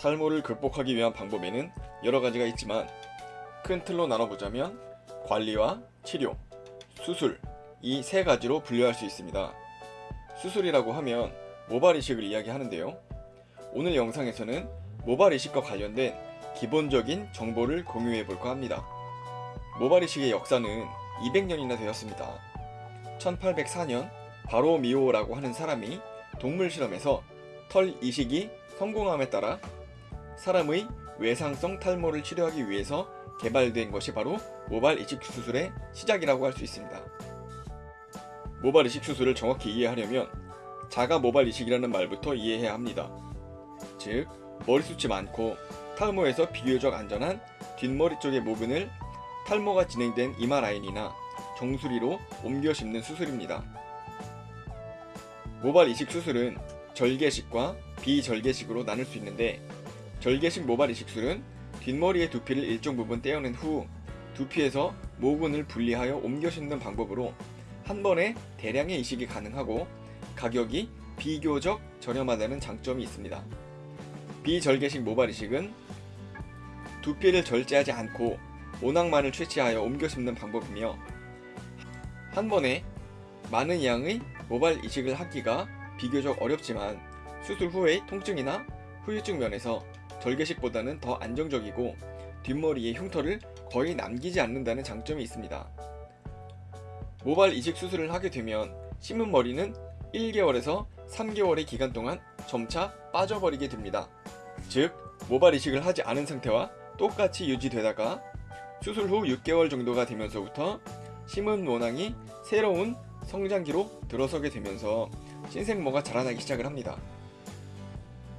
탈모를 극복하기 위한 방법에는 여러 가지가 있지만 큰 틀로 나눠보자면 관리와 치료, 수술 이 세 가지로 분류할 수 있습니다. 수술이라고 하면 모발 이식을 이야기하는데요. 오늘 영상에서는 모발 이식과 관련된 기본적인 정보를 공유해 볼까 합니다. 모발 이식의 역사는 200년이나 되었습니다. 1804년 바로 미오라고 하는 사람이 동물 실험에서 털 이식이 성공함에 따라 사람의 외상성 탈모를 치료하기 위해서 개발된 것이 바로 모발 이식 수술의 시작이라고 할 수 있습니다. 모발 이식 수술을 정확히 이해하려면 자가 모발 이식이라는 말부터 이해해야 합니다. 즉, 머리숱이 많고 탈모에서 비교적 안전한 뒷머리 쪽의 모근을 탈모가 진행된 이마 라인이나 정수리로 옮겨 심는 수술입니다. 모발 이식 수술은 절개식과 비절개식으로 나눌 수 있는데 절개식 모발 이식술은 뒷머리의 두피를 일정 부분 떼어낸 후 두피에서 모근을 분리하여 옮겨 심는 방법으로 한 번에 대량의 이식이 가능하고 가격이 비교적 저렴하다는 장점이 있습니다. 비절개식 모발 이식은 두피를 절제하지 않고 모낭만을 채취하여 옮겨 심는 방법이며 한 번에 많은 양의 모발 이식을 하기가 비교적 어렵지만 수술 후의 통증이나 후유증 면에서 절개식보다는 더 안정적이고 뒷머리에 흉터를 거의 남기지 않는다는 장점이 있습니다. 모발 이식 수술을 하게 되면 심은 머리는 1개월에서 3개월의 기간 동안 점차 빠져버리게 됩니다. 즉, 모발 이식을 하지 않은 상태와 똑같이 유지되다가 수술 후 6개월 정도가 되면서부터 심은 모낭이 새로운 성장기로 들어서게 되면서 신생모가 자라나기 시작을 합니다.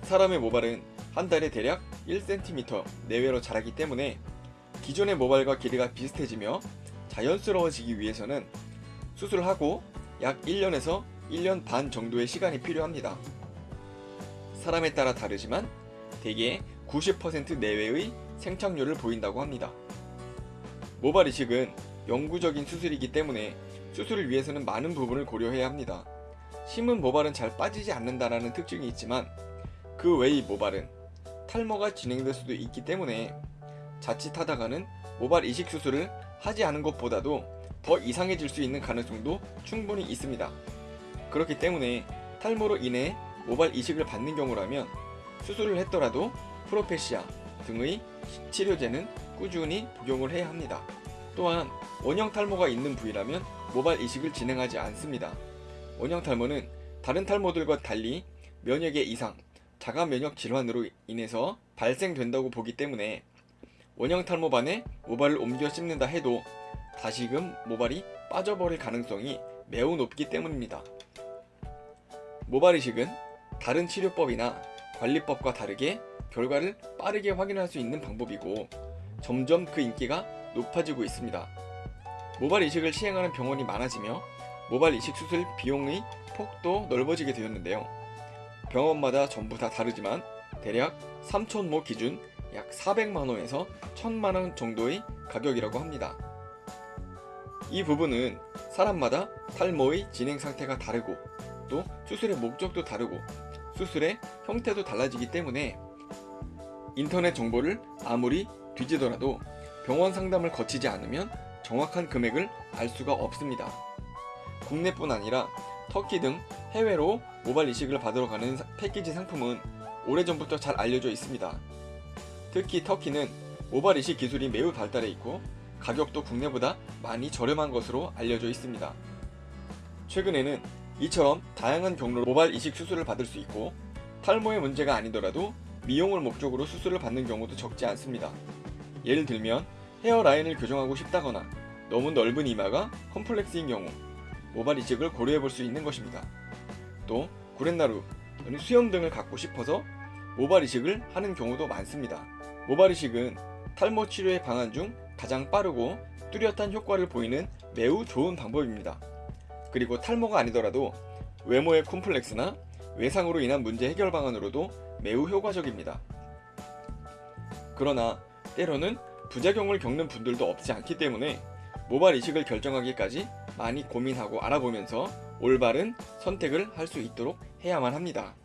사람의 모발은 한 달에 대략 1cm 내외로 자라기 때문에 기존의 모발과 길이가 비슷해지며 자연스러워지기 위해서는 수술하고 약 1년에서 1년 반 정도의 시간이 필요합니다. 사람에 따라 다르지만 대개 90% 내외의 생착률을 보인다고 합니다. 모발 이식은 영구적인 수술이기 때문에 수술을 위해서는 많은 부분을 고려해야 합니다. 심은 모발은 잘 빠지지 않는다는 특징이 있지만 그 외의 모발은 탈모가 진행될 수도 있기 때문에 자칫하다가는 모발 이식 수술을 하지 않은 것보다도 더 이상해질 수 있는 가능성도 충분히 있습니다. 그렇기 때문에 탈모로 인해 모발 이식을 받는 경우라면 수술을 했더라도 프로페시아 등의 치료제는 꾸준히 복용을 해야 합니다. 또한 원형 탈모가 있는 부위라면 모발 이식을 진행하지 않습니다. 원형 탈모는 다른 탈모들과 달리 면역의 이상, 자가 면역 질환으로 인해서 발생된다고 보기 때문에 원형 탈모반에 모발을 옮겨 씹는다 해도 다시금 모발이 빠져버릴 가능성이 매우 높기 때문입니다. 모발 이식은 다른 치료법이나 관리법과 다르게 결과를 빠르게 확인할 수 있는 방법이고 점점 그 인기가 높아지고 있습니다. 모발 이식을 시행하는 병원이 많아지며 모발 이식 수술 비용의 폭도 넓어지게 되었는데요. 병원마다 전부 다 다르지만 대략 3천모 기준 약 400만원에서 1000만원 정도의 가격이라고 합니다. 이 부분은 사람마다 탈모의 진행 상태가 다르고 또 수술의 목적도 다르고 수술의 형태도 달라지기 때문에 인터넷 정보를 아무리 뒤지더라도 병원 상담을 거치지 않으면 정확한 금액을 알 수가 없습니다. 국내뿐 아니라 터키 등 해외로 모발 이식을 받으러 가는 패키지 상품은 오래전부터 잘 알려져 있습니다. 특히 터키는 모발 이식 기술이 매우 발달해 있고 가격도 국내보다 많이 저렴한 것으로 알려져 있습니다. 최근에는 이처럼 다양한 경로로 모발 이식 수술을 받을 수 있고 탈모의 문제가 아니더라도 미용을 목적으로 수술을 받는 경우도 적지 않습니다. 예를 들면 헤어라인을 교정하고 싶다거나 너무 넓은 이마가 컴플렉스인 경우 모발 이식을 고려해 볼 수 있는 것입니다. 또 구렛나루 또는 수염 등을 갖고 싶어서 모발 이식을 하는 경우도 많습니다. 모발 이식은 탈모 치료의 방안 중 가장 빠르고 뚜렷한 효과를 보이는 매우 좋은 방법입니다. 그리고 탈모가 아니더라도 외모의 콤플렉스나 외상으로 인한 문제 해결 방안으로도 매우 효과적입니다. 그러나 때로는 부작용을 겪는 분들도 없지 않기 때문에 모발 이식을 결정하기까지 많이 고민하고 알아보면서 올바른 선택을 할 수 있도록 해야만 합니다.